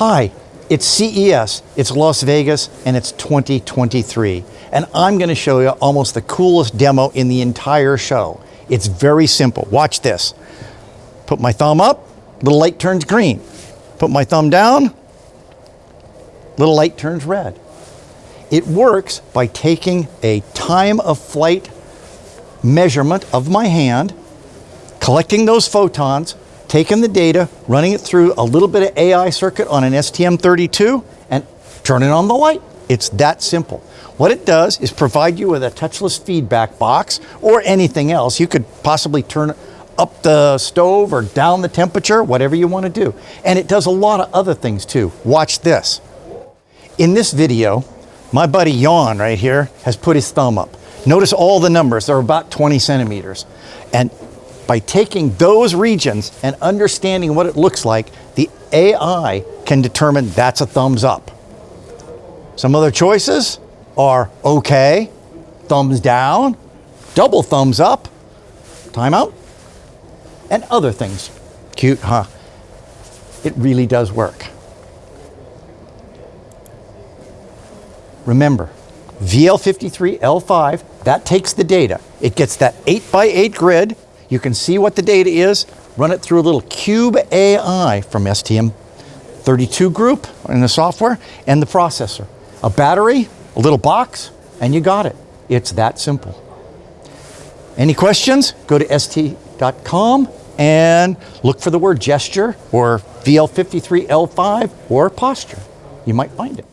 Hi, it's CES, it's Las Vegas, and it's 2023. And I'm gonna show you almost the coolest demo in the entire show. It's very simple, watch this. Put my thumb up, little light turns green. Put my thumb down, little light turns red. It works by taking a time of flight measurement of my hand, collecting those photons, taking the data, running it through a little bit of AI circuit on an STM32 and turning on the light. It's that simple. What it does is provide you with a touchless feedback box or anything else. You could possibly turn up the stove or down the temperature, whatever you want to do. And it does a lot of other things too. Watch this. In this video, my buddy Yawn right here has put his thumb up. Notice all the numbers, they're about 20 centimeters. And by taking those regions and understanding what it looks like, the AI can determine that's a thumbs up. Some other choices are okay, thumbs down, double thumbs up, timeout, and other things. Cute, huh? It really does work. Remember, VL53L5, that takes the data. It gets that 8 by 8 grid, you can see what the data is, run it through a little Cube AI from STM32 group in the software and the processor. A battery, a little box, and you got it. It's that simple. Any questions? Go to st.com and look for the word gesture or VL53L5 or posture. You might find it.